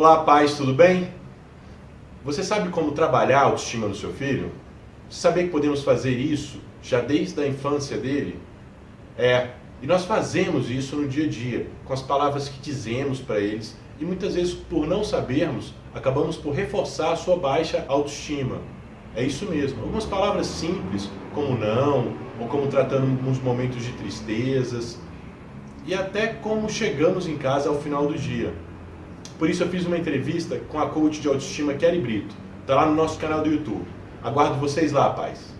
Olá, pais, tudo bem? Você sabe como trabalhar a autoestima do seu filho? Sabia que podemos fazer isso já desde a infância dele? É, e nós fazemos isso no dia a dia, com as palavras que dizemos para eles, e muitas vezes, por não sabermos, acabamos por reforçar a sua baixa autoestima. É isso mesmo. Algumas palavras simples, como não, ou como tratando uns momentos de tristezas, e até como chegamos em casa ao final do dia. Por isso eu fiz uma entrevista com a coach de autoestima Kelly Brito. Está lá no nosso canal do YouTube. Aguardo vocês lá, pais.